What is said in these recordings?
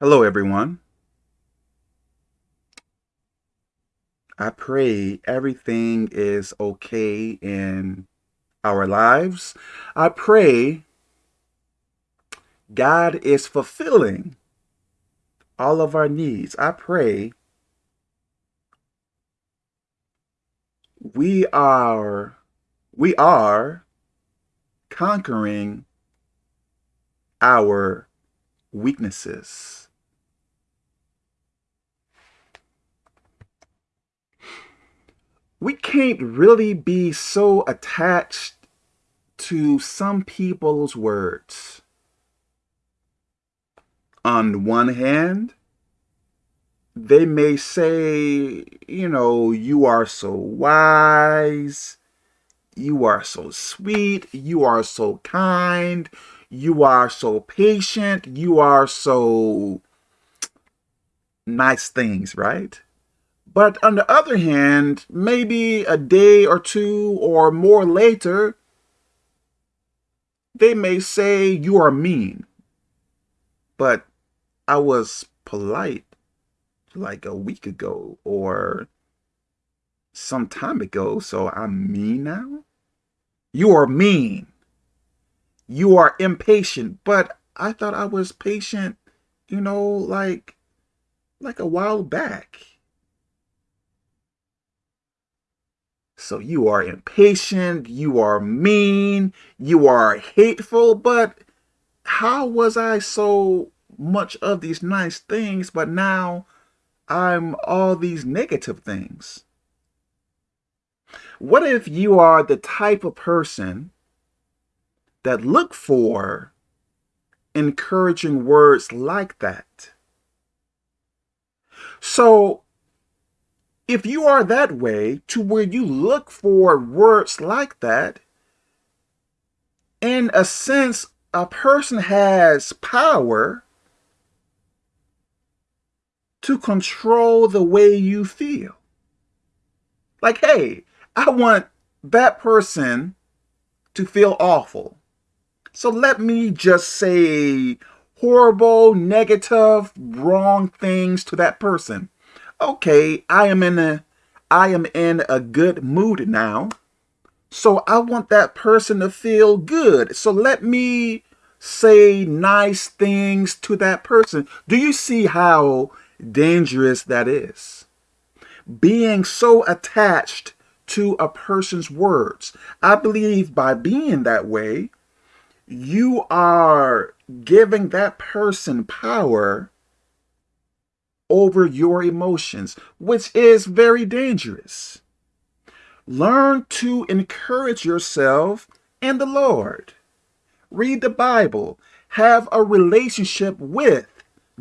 Hello, everyone. I pray everything is okay in our lives. I pray God is fulfilling all of our needs. I pray we are we are conquering our weaknesses. We can't really be so attached to some people's words. On one hand, they may say, you know, you are so wise, you are so sweet, you are so kind, you are so patient, you are so nice things, right? But on the other hand, maybe a day or two or more later, they may say you are mean. But I was polite like a week ago or some time ago, so I'm mean now? You are mean. You are impatient, but I thought I was patient, you know, like like a while back. So you are impatient, you are mean, you are hateful, but how was I so much of these nice things, but now I'm all these negative things? What if you are the type of person that look for encouraging words like that? So if you are that way to where you look for words like that, in a sense, a person has power to control the way you feel. Like, hey, I want that person to feel awful. So let me just say horrible, negative, wrong things to that person okay, I am in a I am in a good mood now. So I want that person to feel good. So let me say nice things to that person. Do you see how dangerous that is? Being so attached to a person's words. I believe by being that way, you are giving that person power over your emotions, which is very dangerous. Learn to encourage yourself and the Lord. Read the Bible. Have a relationship with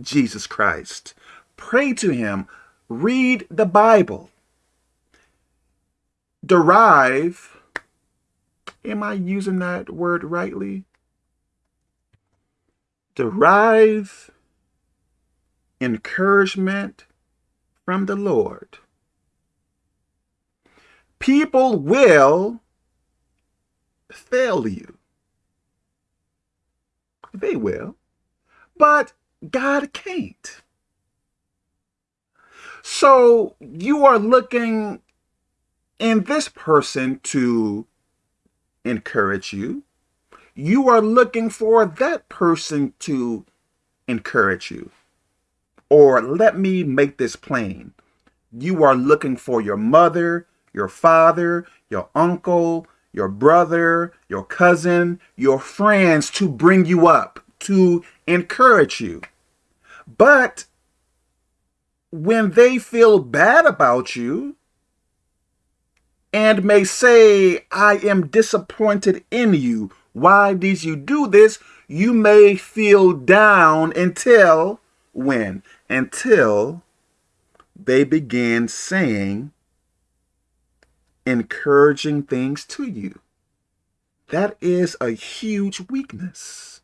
Jesus Christ. Pray to him. Read the Bible. Derive, am I using that word rightly? Derive encouragement from the Lord. People will fail you. They will. But God can't. So you are looking in this person to encourage you. You are looking for that person to encourage you. Or let me make this plain. You are looking for your mother, your father, your uncle, your brother, your cousin, your friends to bring you up, to encourage you. But when they feel bad about you and may say, I am disappointed in you. Why did you do this? You may feel down until when? until they begin saying encouraging things to you. That is a huge weakness.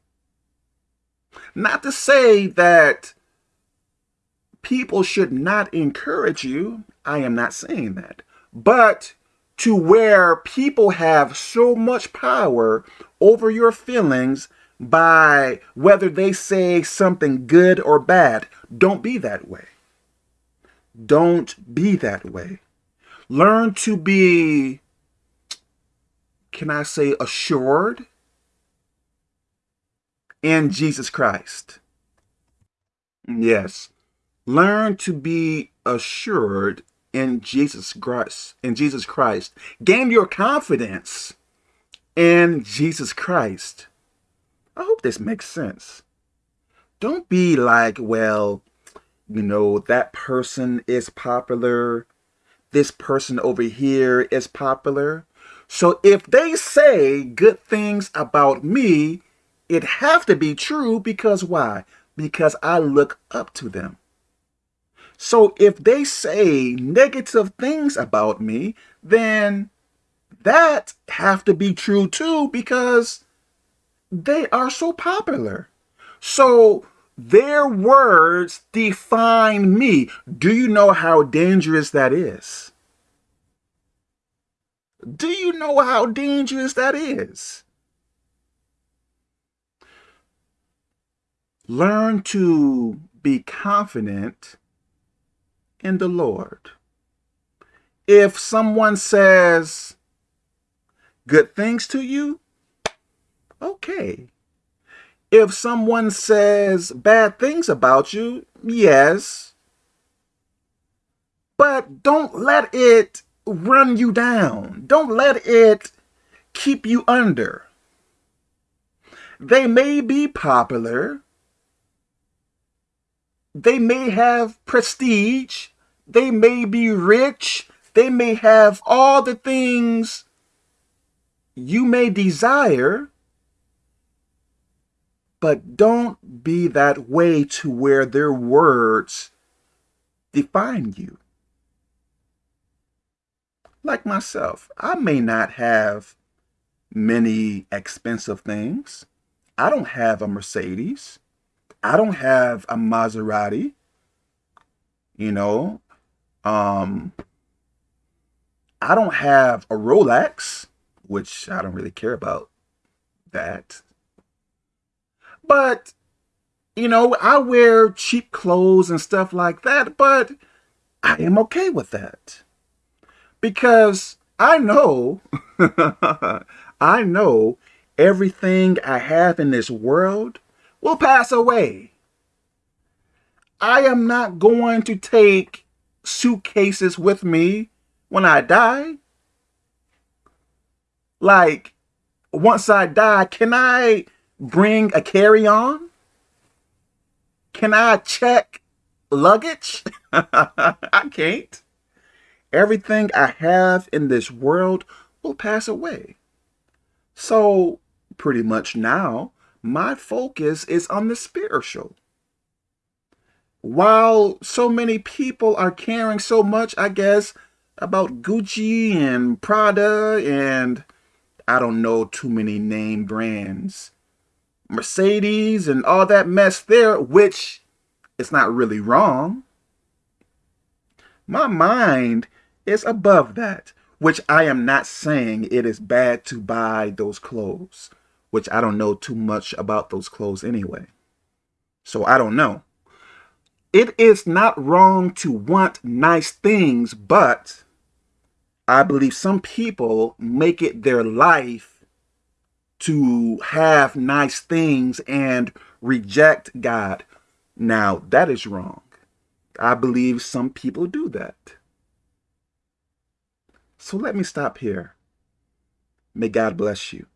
Not to say that people should not encourage you. I am not saying that. But to where people have so much power over your feelings by whether they say something good or bad. Don't be that way. Don't be that way. Learn to be, can I say, assured in Jesus Christ. Yes. Learn to be assured in Jesus Christ. In Jesus Christ. Gain your confidence in Jesus Christ. I hope this makes sense. Don't be like, well, you know, that person is popular. This person over here is popular. So if they say good things about me, it have to be true because why? Because I look up to them. So if they say negative things about me, then that have to be true too because they are so popular. So their words define me. Do you know how dangerous that is? Do you know how dangerous that is? Learn to be confident in the Lord. If someone says good things to you, okay. If someone says bad things about you, yes. But don't let it run you down. Don't let it keep you under. They may be popular. They may have prestige. They may be rich. They may have all the things you may desire, but don't be that way to where their words define you. Like myself, I may not have many expensive things. I don't have a Mercedes. I don't have a Maserati. You know, um, I don't have a Rolex, which I don't really care about that. But, you know, I wear cheap clothes and stuff like that, but I am okay with that. Because I know, I know everything I have in this world will pass away. I am not going to take suitcases with me when I die? Like, once I die, can I bring a carry-on? Can I check luggage? I can't. Everything I have in this world will pass away. So, pretty much now, my focus is on the spiritual while so many people are caring so much, I guess, about Gucci and Prada and I don't know too many name brands, Mercedes and all that mess there, which it's not really wrong. My mind is above that, which I am not saying it is bad to buy those clothes, which I don't know too much about those clothes anyway. So I don't know. It is not wrong to want nice things, but I believe some people make it their life to have nice things and reject God. Now, that is wrong. I believe some people do that. So let me stop here. May God bless you.